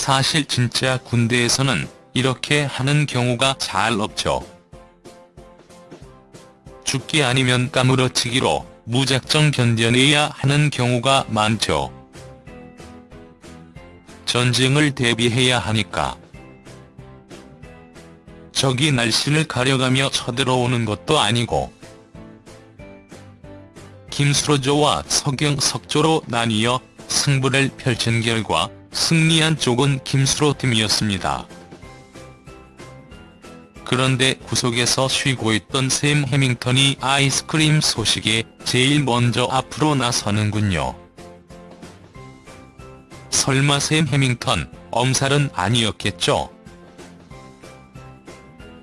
사실 진짜 군대에서는 이렇게 하는 경우가 잘 없죠. 죽기 아니면 까무러치기로 무작정 견뎌내야 하는 경우가 많죠. 전쟁을 대비해야 하니까. 적이 날씨를 가려가며 쳐들어오는 것도 아니고 김수로조와 서경 석조로 나뉘어 승부를 펼친 결과 승리한 쪽은 김수로 팀이었습니다. 그런데 구석에서 쉬고 있던 샘 해밍턴이 아이스크림 소식에 제일 먼저 앞으로 나서는군요. 설마 샘 해밍턴, 엄살은 아니었겠죠?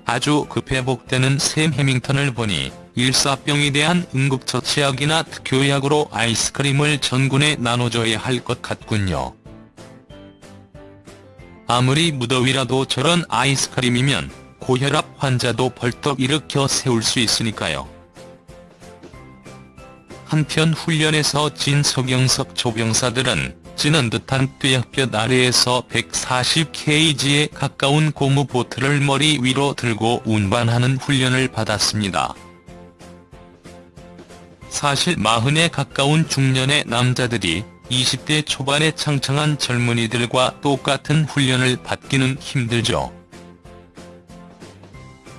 아주 급회복되는 샘 해밍턴을 보니 일사병에 대한 응급처치약이나 특효약으로 아이스크림을 전군에 나눠줘야 할 것 같군요. 아무리 무더위라도 저런 아이스크림이면 고혈압 환자도 벌떡 일으켜 세울 수 있으니까요. 한편 훈련에서 진 서경석 조병사들은 찌는 듯한 뙤약볕 아래에서 140kg에 가까운 고무 보트를 머리 위로 들고 운반하는 훈련을 받았습니다. 사실 마흔에 가까운 중년의 남자들이 20대 초반의 창창한 젊은이들과 똑같은 훈련을 받기는 힘들죠.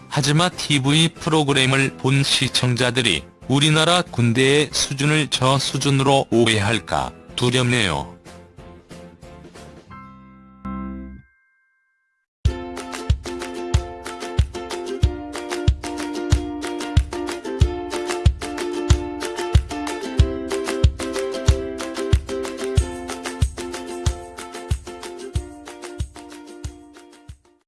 하지만 TV 프로그램을 본 시청자들이 우리나라 군대의 수준을 저 수준으로 오해할까 두렵네요.